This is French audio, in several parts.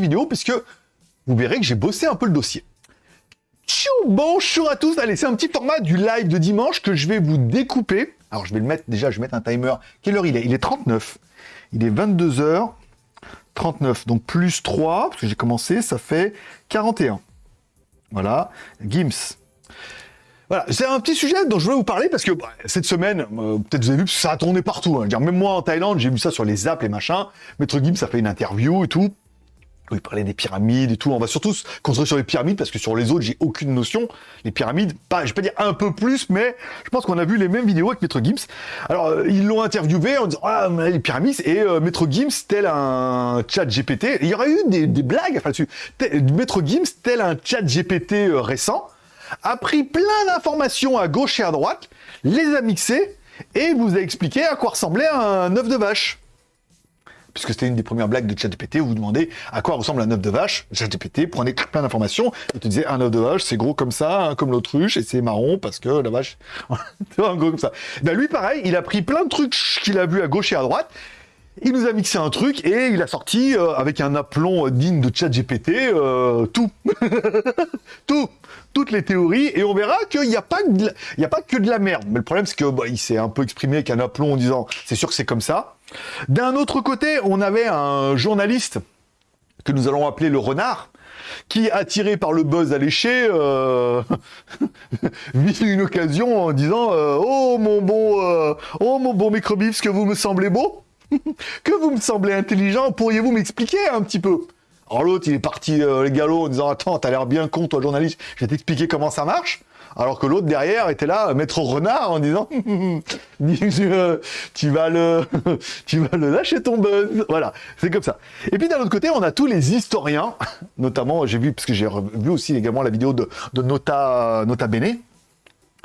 vidéo, puisque vous verrez que j'ai bossé un peu le dossier. Tchou Bonjour à tous Allez, c'est un petit format du live de dimanche que je vais vous découper. Alors, je vais le mettre, déjà, je vais mettre un timer. Quelle heure il est? Il est 39. Il est 22h. 39, donc plus 3, parce que j'ai commencé, ça fait 41. Voilà, Gims. Voilà, c'est un petit sujet dont je voulais vous parler parce que bah, cette semaine, euh, peut-être vous avez vu, ça a tourné partout. Hein. Dire, même moi en Thaïlande, j'ai vu ça sur les apps et machin. Maître Gims a fait une interview et tout. Il parlait des pyramides et tout. On va surtout se concentrer sur les pyramides parce que sur les autres, j'ai aucune notion. Les pyramides, pas, je vais pas dire un peu plus, mais je pense qu'on a vu les mêmes vidéos avec Maître Gims. Alors, euh, ils l'ont interviewé en disant, ah, les pyramides, et euh, Maître Gims, tel un chat GPT. Il y aurait eu des, blagues enfin, dessus. Maître Gims, tel un chat GPT récent a pris plein d'informations à gauche et à droite, les a mixées, et vous a expliqué à quoi ressemblait un œuf de vache. Puisque c'était une des premières blagues de ChatGPT où vous demandez à quoi ressemble un œuf de vache. ChatGPT prenait plein d'informations et te disait un œuf de vache, c'est gros comme ça, hein, comme l'autruche, et c'est marron parce que la vache, un gros comme ça. Ben lui, pareil, il a pris plein de trucs qu'il a vu à gauche et à droite, il nous a mixé un truc et il a sorti euh, avec un aplomb digne de ChatGPT euh, tout, tout, toutes les théories et on verra qu'il n'y a pas a pas que de la merde. Mais le problème c'est que bah, s'est un peu exprimé avec un aplomb en disant c'est sûr que c'est comme ça. D'un autre côté, on avait un journaliste que nous allons appeler le renard qui, attiré par le buzz alléché, euh, vit une occasion en disant euh, Oh mon bon, oh mon bon microbif, que vous me semblez beau que vous me semblez intelligent, pourriez-vous m'expliquer un petit peu? Alors l'autre, il est parti euh, les galops en disant « Attends, t'as l'air bien con, toi, journaliste, je vais t'expliquer comment ça marche. » Alors que l'autre, derrière, était là, maître renard, en disant euh, tu, vas le, tu vas le lâcher ton buzz. » Voilà, c'est comme ça. Et puis d'un autre côté, on a tous les historiens, notamment, j'ai vu, parce que j'ai vu aussi également la vidéo de, de Nota, Nota Bene,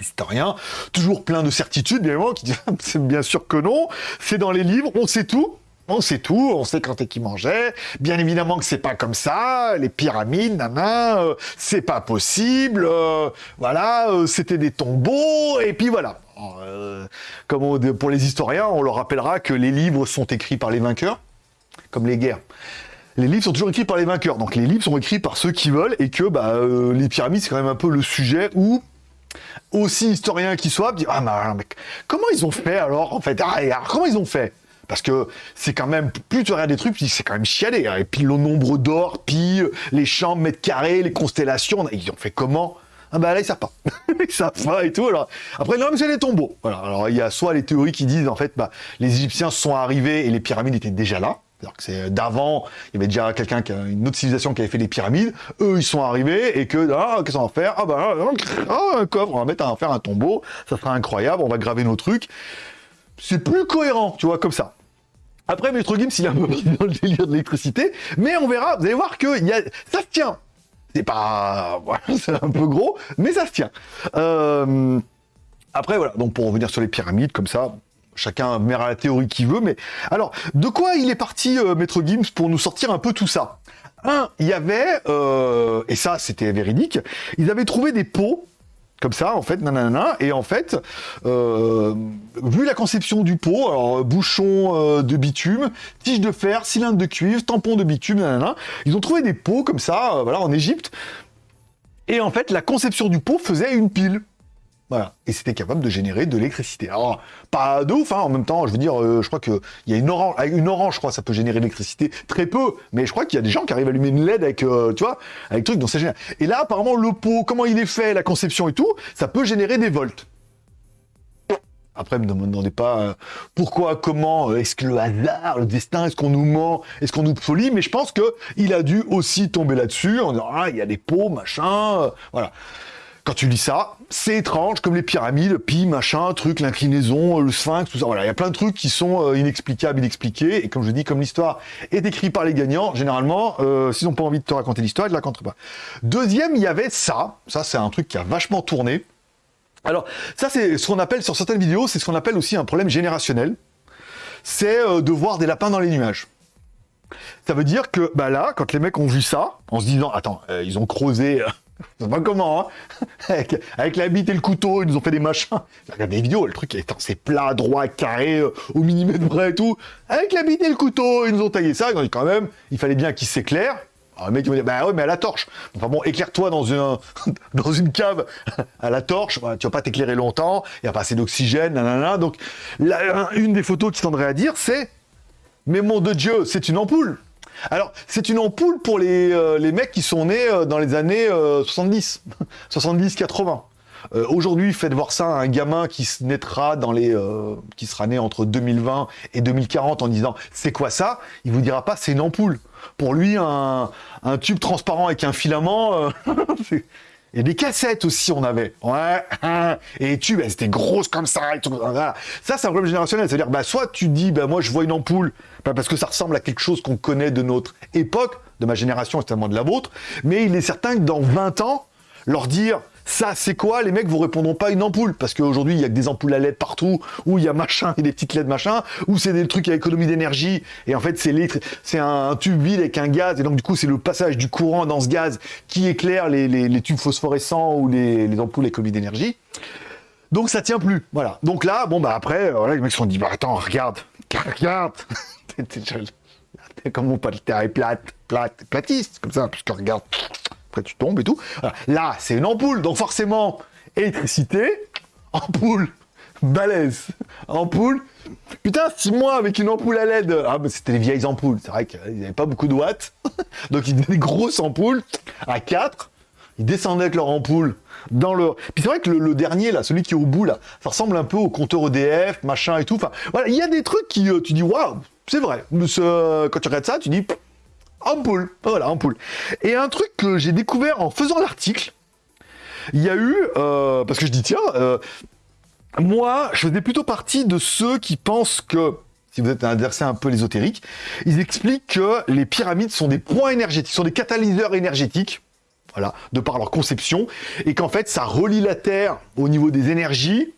historien, toujours plein de certitudes, bien évidemment, qui dit c'est bien sûr que non, c'est dans les livres, on sait tout, on sait tout, on sait quand et qui mangeait, bien évidemment que c'est pas comme ça, les pyramides, nana, euh, c'est pas possible, euh, voilà, euh, c'était des tombeaux, et puis voilà. comme pour les historiens, on leur rappellera que les livres sont écrits par les vainqueurs, comme les guerres. Les livres sont toujours écrits par les vainqueurs. Donc les livres sont écrits par ceux qui veulent et que bah, les pyramides, c'est quand même un peu le sujet où aussi historien qu'ils soient, dire, ah, mais, comment ils ont fait alors, en fait? Ah, comment ils ont fait? Parce que c'est quand même, plus tu regardes des trucs, c'est quand même chialé. Hein. Et puis le nombre d'or, puis euh, les champs mètres carrés, les constellations, ils ont fait comment? Ah bah là ils savent pas, ils savent pas et tout. Alors après non mais c'est des tombeaux. Voilà. Alors il y a soit les théories qui disent en fait bah les Égyptiens sont arrivés et les pyramides étaient déjà là. C'est-à-dire que c'est d'avant, il y avait déjà quelqu'un, qui une autre civilisation qui avait fait les pyramides, eux ils sont arrivés, et que, ah, qu'est-ce qu'on va faire? Ah bah, ah, un coffre, on va mettre à faire un tombeau, ça sera incroyable, on va graver nos trucs. C'est plus cohérent, tu vois, comme ça. Après, Maître Gims, il est un peu dans le délire de l'électricité, mais on verra, vous allez voir que ça se tient. C'est pas... c'est un peu gros, mais ça se tient. Euh, après, voilà, donc pour revenir sur les pyramides, comme ça, Chacun verra la théorie qu'il veut, mais... Alors, de quoi il est parti, euh, Maître Gims, pour nous sortir un peu tout ça? Un, il y avait, euh, et ça c'était véridique, ils avaient trouvé des pots, comme ça, en fait, nanana, et en fait, euh, vu la conception du pot, alors bouchon de bitume, tige de fer, cylindre de cuivre, tampon de bitume, nanana, ils ont trouvé des pots comme ça, voilà, en Égypte, et en fait, la conception du pot faisait une pile. Voilà. Et c'était capable de générer de l'électricité. Alors, pas de ouf, hein, en même temps, je veux dire, euh, je crois qu'il y a une orange, une orange, je crois, ça peut générer de l'électricité très peu, mais je crois qu'il y a des gens qui arrivent à allumer une LED avec, euh, tu vois, avec truc, donc c'est génial. Et là, apparemment, le pot, comment il est fait, la conception et tout, ça peut générer des volts. Après, ne me demandez pas euh, pourquoi, comment, est-ce que le hasard, le destin, est-ce qu'on nous ment, est-ce qu'on nous folie, mais je pense que il a dû aussi tomber là-dessus en disant, ah, il y a des pots, machin, voilà. Quand tu lis ça, c'est étrange, comme les pyramides, pi, machin, truc, l'inclinaison, le sphinx, tout ça. Voilà, il y a plein de trucs qui sont euh, inexplicables, inexpliqués. Et comme je dis, comme l'histoire est écrite par les gagnants, généralement, euh, s'ils n'ont pas envie de te raconter l'histoire, ils ne la racontent pas. Deuxième, il y avait ça. Ça, c'est un truc qui a vachement tourné. Alors, ça, c'est ce qu'on appelle, sur certaines vidéos, c'est ce qu'on appelle aussi un problème générationnel. C'est euh, de voir des lapins dans les nuages. Ça veut dire que, bah là, quand les mecs ont vu ça, en se disant, attends, ils ont creusé je pas comment, hein avec, la bite et le couteau, ils nous ont fait des machins. Regarde des vidéos, le truc, c'est plat, droit, carré, euh, au millimètre près et tout. Avec la bite et le couteau, ils nous ont taillé ça, ils ont dit quand même, il fallait bien qu'ils s'éclairent. Alors, le mec, il va dire, bah ouais, mais à la torche. Enfin bon, éclaire-toi dans une, dans une cave à la torche, bah, tu vas pas t'éclairer longtemps, il n'y a pas assez d'oxygène, nanana. Donc, une des photos qui tendrait à dire, c'est, mais mon de Dieu, c'est une ampoule. Alors, c'est une ampoule pour les, euh, mecs qui sont nés euh, dans les années euh, 70, 70-80. Euh, Aujourd'hui, faites voir ça à un gamin qui naîtra dans les, qui sera né entre 2020 et 2040 en disant c'est quoi ça? Il vous dira pas c'est une ampoule. Pour lui, un tube transparent avec un filament. et des cassettes aussi, on avait. Ouais. Et les tubes, elles étaient grosses comme ça. Ça, c'est un problème générationnel. C'est-à-dire, bah, soit tu dis, bah, moi, je vois une ampoule, bah, parce que ça ressemble à quelque chose qu'on connaît de notre époque, de ma génération, et certainement de la vôtre. Mais il est certain que dans 20 ans, leur dire, ça, c'est quoi Les mecs vous répondront pas une ampoule. Parce qu'aujourd'hui, il y a que des ampoules à LED partout, où il y a machin et des petites LED machin, ou c'est des trucs à économie d'énergie. Et en fait, c'est c'est un tube vide avec un gaz. Et donc, du coup, c'est le passage du courant dans ce gaz qui éclaire les, les- tubes phosphorescents ou les, les ampoules à économie d'énergie. Donc, ça tient plus. Voilà. Donc là, bon, bah après, euh, voilà, les mecs se sont dit, bah attends, regarde, regarde. T'es- comme mon pote, t'es plate, plate, platiste, comme ça, parce que regarde, après tu tombes et tout. Là, c'est une ampoule, donc forcément, électricité, ampoule, balèze, ampoule. Putain, six mois avec une ampoule à LED. Ah, bah c'était les vieilles ampoules, c'est vrai qu'ils n'avaient pas beaucoup de watts. donc ils donnaient des grosses ampoules à 4. Ils descendaient avec leur ampoule dans le. Puis c'est vrai que le, dernier, là, celui qui est au bout, là, ça ressemble un peu au compteur EDF, machin et tout. Enfin, voilà, il y a des trucs qui, euh, tu dis, waouh, c'est vrai. Mais ce- Quand tu regardes ça, tu dis, ampoule. Voilà, ampoule. Et un truc que j'ai découvert en faisant l'article, il y a eu, euh, parce que je dis, tiens, euh, moi, je faisais plutôt partie de ceux qui pensent que, si vous êtes un adversaire un peu ésotérique, ils expliquent que les pyramides sont des points énergétiques, sont des catalyseurs énergétiques, voilà, de par leur conception, et qu'en fait, ça relie la Terre au niveau des énergies,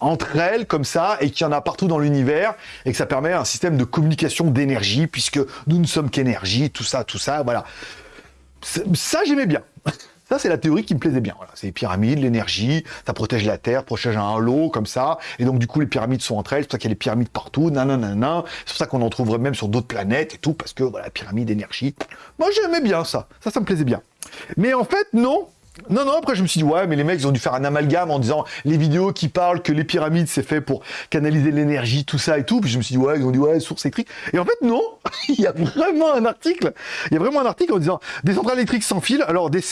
entre elles, comme ça, et qu'il y en a partout dans l'univers, et que ça permet un système de communication d'énergie, puisque nous ne sommes qu'énergie, tout ça, tout ça, voilà. Ça, j'aimais bien. Ça, c'est la théorie qui me plaisait bien. Voilà. C'est les pyramides, l'énergie, ça protège la Terre, protège un halo, comme ça. Et donc, du coup, les pyramides sont entre elles. C'est pour ça qu'il y a les pyramides partout, nanana. C'est pour ça qu'on en trouverait même sur d'autres planètes et tout, parce que, voilà, pyramide, énergie. Moi, j'aimais bien ça. Ça, ça me plaisait bien. Mais en fait, non. Non, non, après je me suis dit, ouais, mais les mecs, ils ont dû faire un amalgame en disant les vidéos qui parlent que les pyramides, c'est fait pour canaliser l'énergie, tout ça et tout. Puis je me suis dit, ouais, ils ont dit, ouais, source électrique. Et en fait, non, il y a vraiment un article, il y a vraiment un article en disant des centrales électriques sans fil. Alors, des...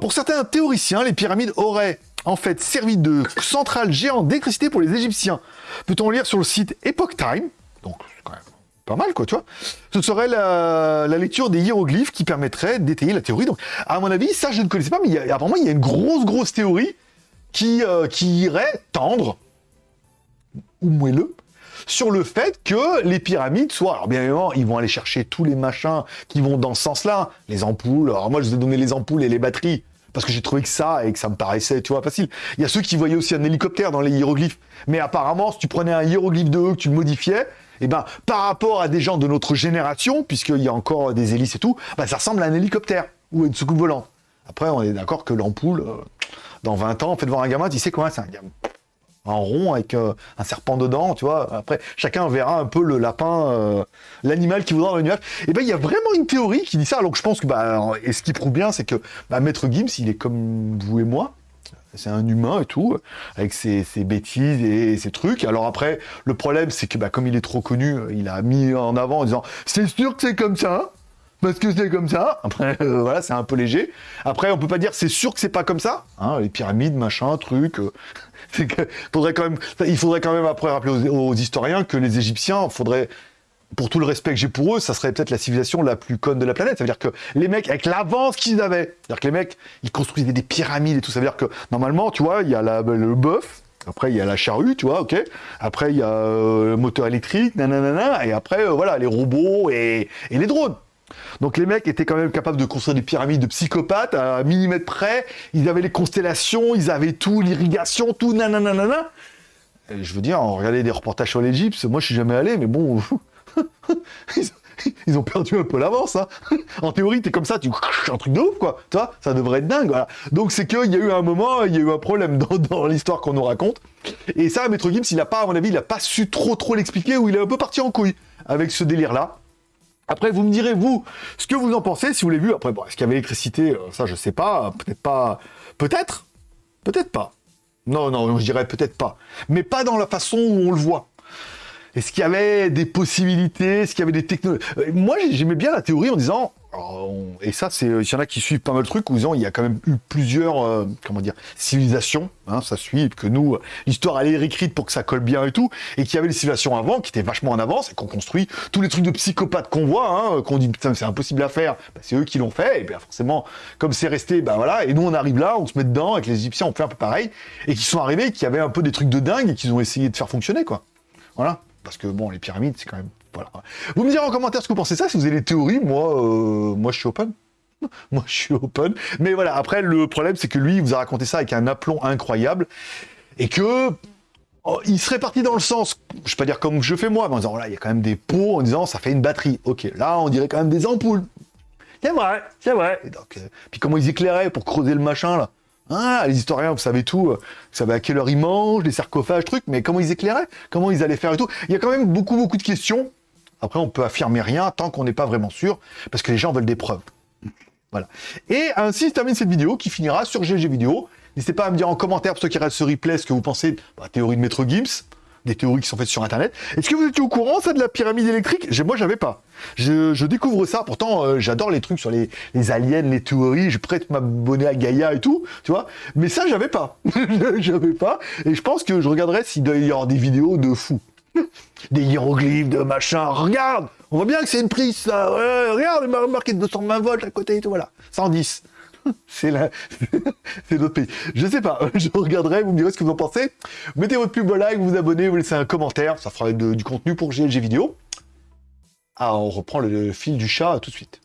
pour certains théoriciens, les pyramides auraient en fait servi de centrale géante d'électricité pour les Égyptiens. Peut-on lire sur le site Epoch Time, donc quand même pas mal, quoi, tu vois. Ce serait la, lecture des hiéroglyphes qui permettrait d'étayer la théorie. Donc, à mon avis, ça, je ne connaissais pas, mais il y a, apparemment, il y a une grosse, grosse théorie qui, euh, qui irait tendre, ou moelleux, sur le fait que les pyramides soient... Alors, bien évidemment, ils vont aller chercher tous les machins qui vont dans ce sens-là. Les ampoules. Alors, moi, je vous ai donné les ampoules et les batteries. Parce que j'ai trouvé que ça, et que ça me paraissait, tu vois, facile. Il y a ceux qui voyaient aussi un hélicoptère dans les hiéroglyphes. Mais apparemment, si tu prenais un hiéroglyphe de eux, que tu le modifiais, eh ben, par rapport à des gens de notre génération, puisqu'il y a encore des hélices et tout, bah, ça ressemble à un hélicoptère ou une soucoupe volante. Après, on est d'accord que l'ampoule, euh, dans 20 ans, faites voir un gamin, tu sais quoi, c'est un gamin en rond avec euh, un serpent dedans, tu vois. Après, chacun verra un peu le lapin, euh, l'animal qui voudra dans l'univers. Et ben, il y a vraiment une théorie qui dit ça. Alors je pense que, bah, et ce qui prouve bien, c'est que bah, Maître Gims, il est comme vous et moi. C'est un humain et tout, avec ses, ses bêtises et ses trucs. Alors après, le problème, c'est que bah, comme il est trop connu, il a mis en avant en disant c'est sûr que c'est comme ça, parce que c'est comme ça. Après, euh, voilà, c'est un peu léger. Après, on peut pas dire c'est sûr que c'est pas comme ça. Hein, les pyramides, machin, truc. euh, que faudrait quand même, il faudrait quand même après rappeler aux, aux historiens que les Égyptiens, faudrait pour tout le respect que j'ai pour eux, ça serait peut-être la civilisation la plus conne de la planète. Ça veut dire que les mecs, avec l'avance qu'ils avaient, c'est-à-dire que les mecs, ils construisaient des pyramides et tout. Ça veut dire que normalement, tu vois, il y a le bœuf, après il y a la charrue, tu vois, ok. Après il y a euh, le moteur électrique, nanana, et après euh, voilà les robots et, et les drones. Donc les mecs étaient quand même capables de construire des pyramides de psychopathes à un millimètre près. Ils avaient les constellations, ils avaient tout, l'irrigation, tout, nanana. Et je veux dire, on regardait des reportages sur l'Égypte. Moi, je suis jamais allé, mais bon, ils, ont perdu un peu l'avance. Hein. En théorie, t'es comme ça, tu un truc de ouf, quoi. Tu vois, ça devrait être dingue. Donc c'est qu'il y a eu un moment, il y a eu un problème dans, l'histoire qu'on nous raconte. Et ça, Maître Gims, il a pas, à mon avis, il a pas su trop trop l'expliquer, ou il est un peu parti en couille avec ce délire-là. Après, vous me direz, vous, ce que vous en pensez, si vous l'avez vu. Après, est-ce qu'il y avait l'électricité euh, Ça, je sais pas. Peut-être pas. Peut-être Peut-être pas. Non, non, je dirais peut-être pas. Mais pas dans la façon où on le voit. Est-ce qu'il y avait des possibilités? Est-ce qu'il y avait des technologies euh, Moi, j'aimais bien la théorie en disant, et ça, c'est, il y en a qui suivent pas mal de trucs, où disant, il y a quand même eu plusieurs, euh, comment dire, civilisations, hein, ça suit, que nous, l'histoire elle est réécrite pour que ça colle bien et tout, et qu'il y avait des civilisations avant qui étaient vachement en avance et qu'on construit tous les trucs de psychopathes qu'on voit, hein, qu'on dit putain c'est impossible à faire, bah, c'est eux qui l'ont fait, et bien forcément, comme c'est resté, ben voilà, et nous on arrive là, on se met dedans, avec les Égyptiens on fait un peu pareil, et qui sont arrivés, qui avaient un peu des trucs de dingue et qu'ils ont essayé de faire fonctionner, quoi. Voilà. Parce que bon, les pyramides, c'est quand même. Voilà. Vous me direz en commentaire ce que vous pensez ça, si vous avez des théories, moi, euh, moi je suis open. moi je suis open. Mais voilà, après, le problème, c'est que lui, il vous a raconté ça avec un aplomb incroyable. Et que. Oh, il serait parti dans le sens, je vais pas dire comme je fais moi, mais en disant, voilà, il y a quand même des pots, en disant, ça fait une batterie. Ok, là, on dirait quand même des ampoules. C'est vrai, c'est vrai. donc, euh, puis comment ils éclairaient pour creuser le machin, là? Ah, les historiens, vous savez tout, euh, vous savez à quelle heure ils mangent, les sarcophages, trucs, mais comment ils éclairaient Comment ils allaient faire et tout Il y a quand même beaucoup, beaucoup de questions. Après, on peut affirmer rien tant qu'on n'est pas vraiment sûr, parce que les gens veulent des preuves. Voilà. Et ainsi se termine cette vidéo qui finira sur GG Vidéo. N'hésitez pas à me dire en commentaire, pour ceux qui regardent ce replay, ce que vous pensez de la théorie de Maître Gims des théories qui sont faites sur Internet. Est-ce que vous étiez au courant, ça, de la pyramide électrique? Moi, j'avais pas. Je, découvre ça, pourtant, euh, j'adore les trucs sur les, aliens, les théories, je prête m'abonner à Gaïa et tout, tu vois. Mais ça, j'avais pas. j'avais pas. Et je pense que je regarderais s'il doit y avoir des vidéos de fous. des hiéroglyphes, de machin. Regarde On voit bien que c'est une prise, là. regarde, il m'a remarqué 220 volts à côté et tout, voilà. 110. C'est c'est notre pays. Je sais pas, je regarderai, vous me direz ce que vous en pensez. Mettez votre plus beau like, vous, vous abonnez, vous laissez un commentaire, ça fera du contenu pour GLG vidéo. Ah, on reprend le fil du chat tout de suite.